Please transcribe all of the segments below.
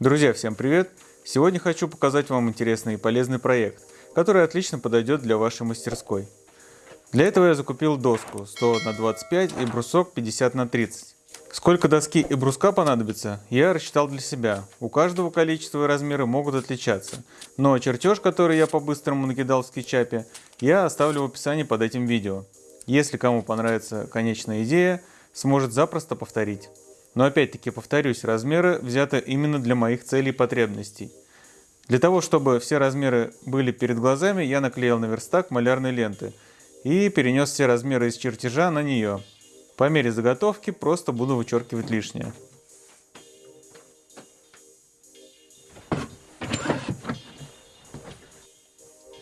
Друзья, всем привет! Сегодня хочу показать вам интересный и полезный проект, который отлично подойдет для вашей мастерской. Для этого я закупил доску 100 на 25 и брусок 50 на 30. Сколько доски и бруска понадобится, я рассчитал для себя. У каждого количество и размеры могут отличаться, но чертеж, который я по-быстрому накидал в скетчапе, я оставлю в описании под этим видео. Если кому понравится конечная идея, сможет запросто повторить. Но опять-таки повторюсь, размеры взяты именно для моих целей и потребностей. Для того, чтобы все размеры были перед глазами, я наклеил на верстак малярной ленты и перенес все размеры из чертежа на нее. По мере заготовки просто буду вычеркивать лишнее.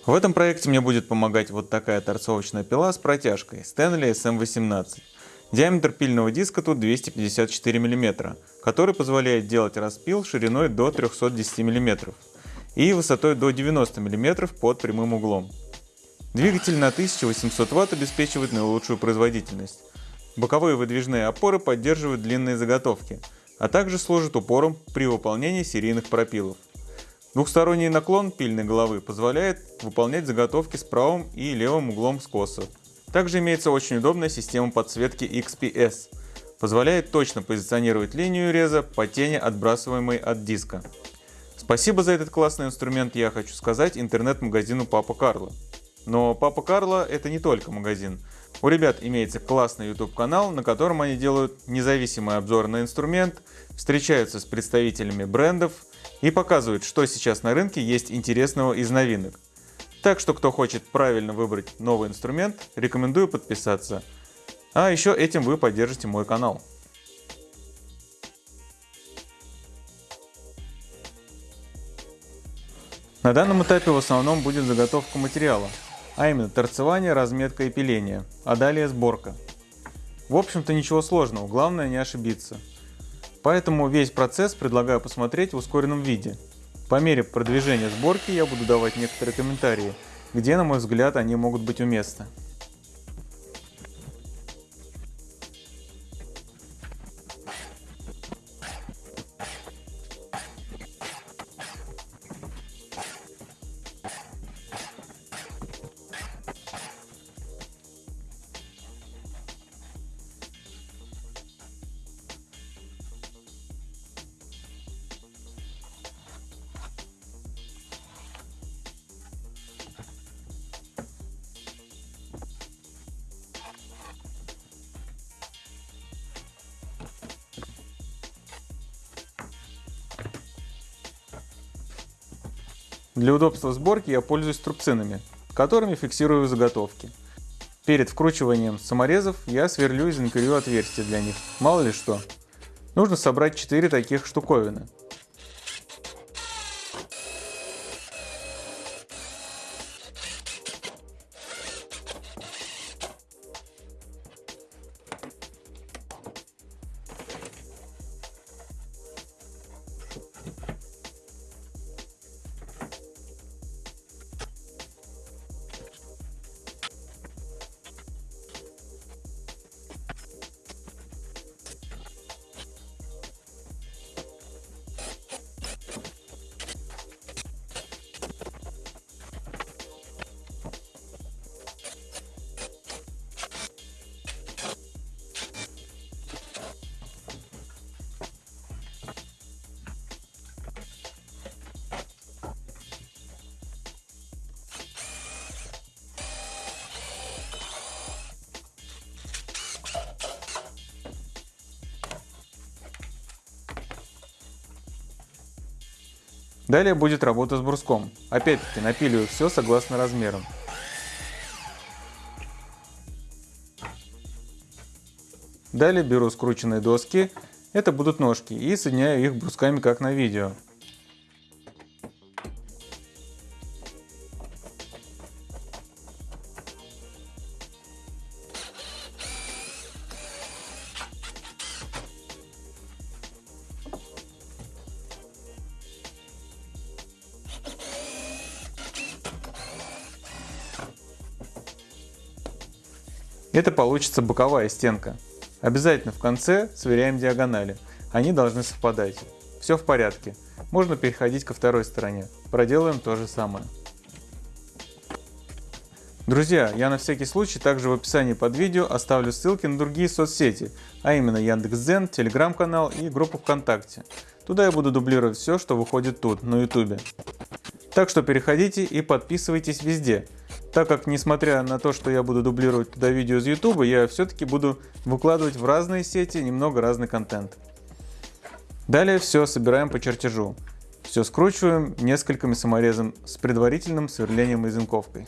В этом проекте мне будет помогать вот такая торцовочная пила с протяжкой Stanley SM18. Диаметр пильного диска тут 254 мм, который позволяет делать распил шириной до 310 мм и высотой до 90 мм под прямым углом. Двигатель на 1800 Вт обеспечивает наилучшую производительность. Боковые выдвижные опоры поддерживают длинные заготовки, а также служат упором при выполнении серийных пропилов. Двухсторонний наклон пильной головы позволяет выполнять заготовки с правым и левым углом скоса, также имеется очень удобная система подсветки XPS. Позволяет точно позиционировать линию реза по тени, отбрасываемой от диска. Спасибо за этот классный инструмент я хочу сказать интернет-магазину Папа Карло. Но Папа Карло это не только магазин. У ребят имеется классный YouTube канал, на котором они делают независимый обзор на инструмент, встречаются с представителями брендов и показывают, что сейчас на рынке есть интересного из новинок. Так что, кто хочет правильно выбрать новый инструмент, рекомендую подписаться. А еще этим вы поддержите мой канал. На данном этапе в основном будет заготовка материала, а именно торцевание, разметка и пиление, а далее сборка. В общем-то ничего сложного, главное не ошибиться. Поэтому весь процесс предлагаю посмотреть в ускоренном виде, по мере продвижения сборки я буду давать некоторые комментарии, где, на мой взгляд, они могут быть уместны. Для удобства сборки я пользуюсь трубцинами, которыми фиксирую заготовки. Перед вкручиванием саморезов я сверлю и занкерю отверстия для них, мало ли что. Нужно собрать 4 таких штуковины. Далее будет работа с бруском. Опять-таки напиливаю все согласно размерам. Далее беру скрученные доски, это будут ножки, и соединяю их брусками как на видео. Это получится боковая стенка. Обязательно в конце сверяем диагонали. Они должны совпадать. Все в порядке. можно переходить ко второй стороне. Проделаем то же самое. Друзья, я на всякий случай также в описании под видео оставлю ссылки на другие соцсети, а именно Яндекс.Дзен, Телеграм-канал и группу ВКонтакте. Туда я буду дублировать все, что выходит тут, на Ютубе. Так что переходите и подписывайтесь везде, так как несмотря на то, что я буду дублировать туда видео из Ютуба, я все-таки буду выкладывать в разные сети немного разный контент. Далее все собираем по чертежу. Все скручиваем несколькими саморезом с предварительным сверлением и зинковкой.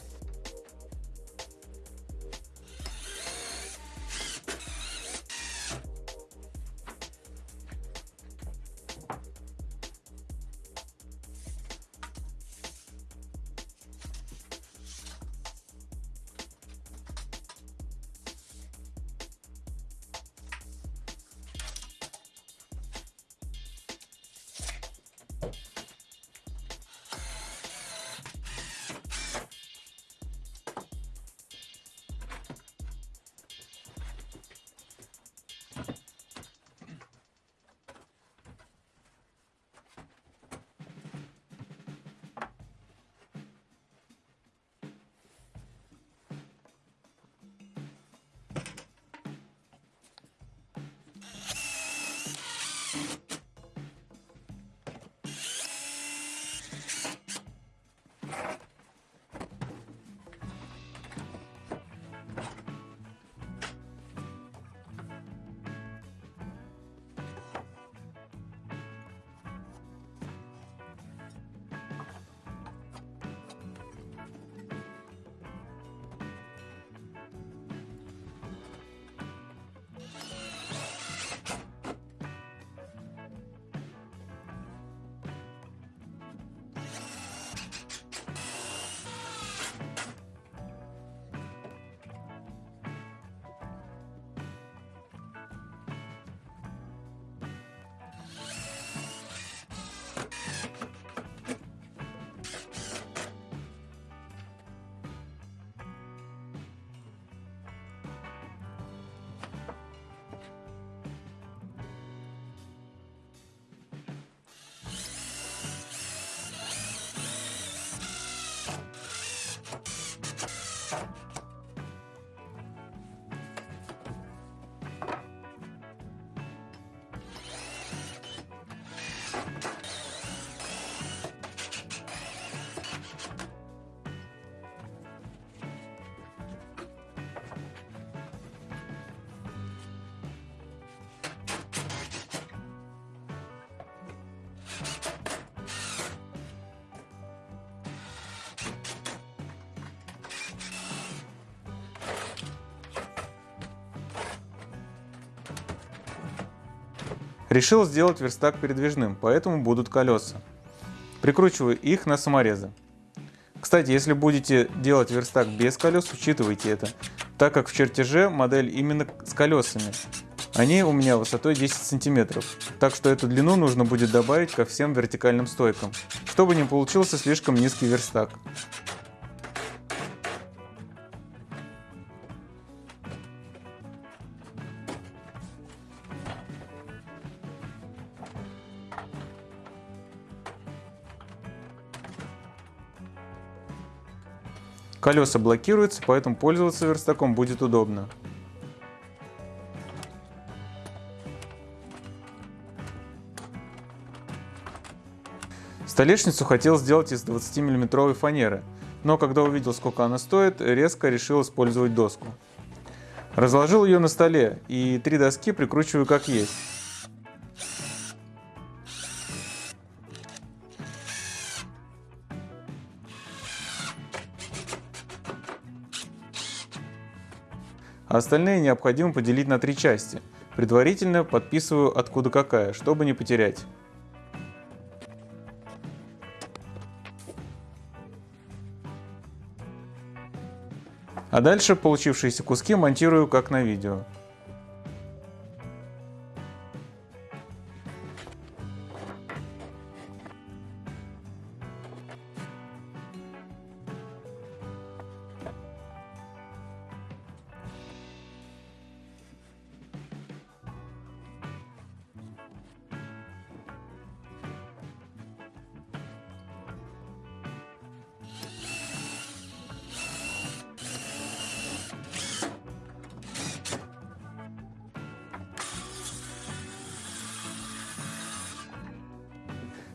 Решил сделать верстак передвижным, поэтому будут колеса. Прикручиваю их на саморезы. Кстати, если будете делать верстак без колес, учитывайте это, так как в чертеже модель именно с колесами. Они у меня высотой 10 сантиметров, так что эту длину нужно будет добавить ко всем вертикальным стойкам, чтобы не получился слишком низкий верстак. Колеса блокируются, поэтому пользоваться верстаком будет удобно. Столешницу хотел сделать из 20 миллиметровой фанеры, но когда увидел сколько она стоит, резко решил использовать доску. Разложил ее на столе и три доски прикручиваю как есть. Остальные необходимо поделить на три части. Предварительно подписываю откуда какая, чтобы не потерять. А дальше получившиеся куски монтирую как на видео.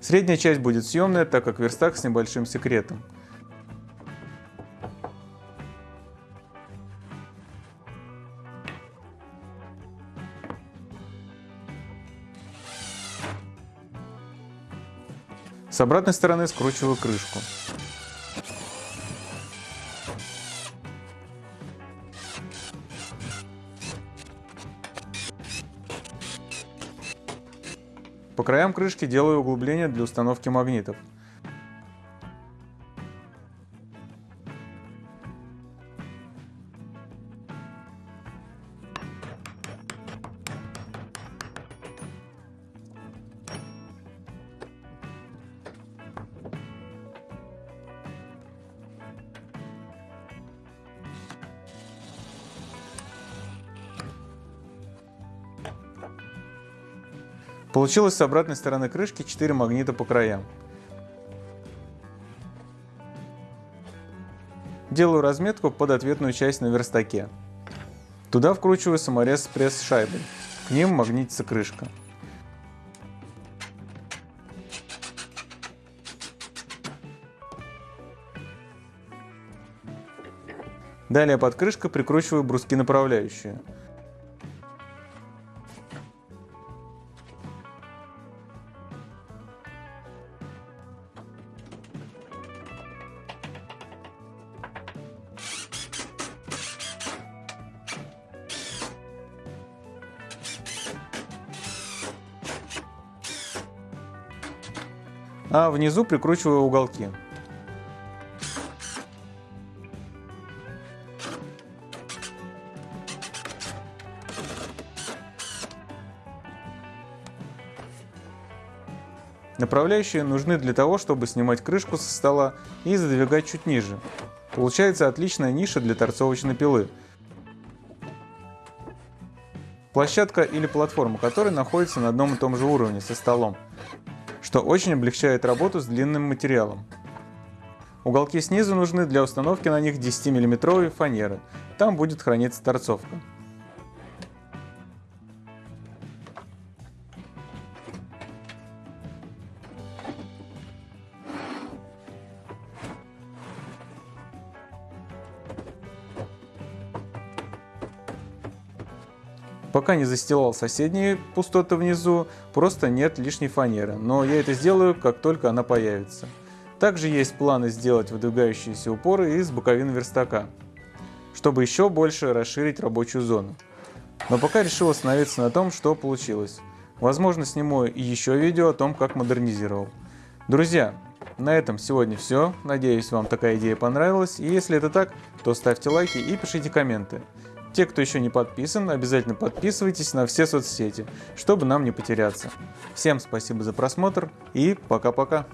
Средняя часть будет съемная, так как верстак с небольшим секретом. С обратной стороны скручиваю крышку. По краям крышки делаю углубления для установки магнитов. Получилось с обратной стороны крышки 4 магнита по краям. Делаю разметку под ответную часть на верстаке. Туда вкручиваю саморез с пресс-шайбой. К ним магнитится крышка. Далее под крышкой прикручиваю бруски направляющие. А внизу прикручиваю уголки. Направляющие нужны для того, чтобы снимать крышку со стола и задвигать чуть ниже. Получается отличная ниша для торцовочной пилы. Площадка или платформа которой находится на одном и том же уровне со столом что очень облегчает работу с длинным материалом. Уголки снизу нужны для установки на них 10 мм фанеры, там будет храниться торцовка. Пока не застилал соседние пустоты внизу, просто нет лишней фанеры, но я это сделаю, как только она появится. Также есть планы сделать выдвигающиеся упоры из боковин верстака, чтобы еще больше расширить рабочую зону. Но пока решил остановиться на том, что получилось. Возможно, сниму еще видео о том, как модернизировал. Друзья, на этом сегодня все. Надеюсь, вам такая идея понравилась. И если это так, то ставьте лайки и пишите комменты. Те, кто еще не подписан, обязательно подписывайтесь на все соцсети, чтобы нам не потеряться. Всем спасибо за просмотр и пока-пока.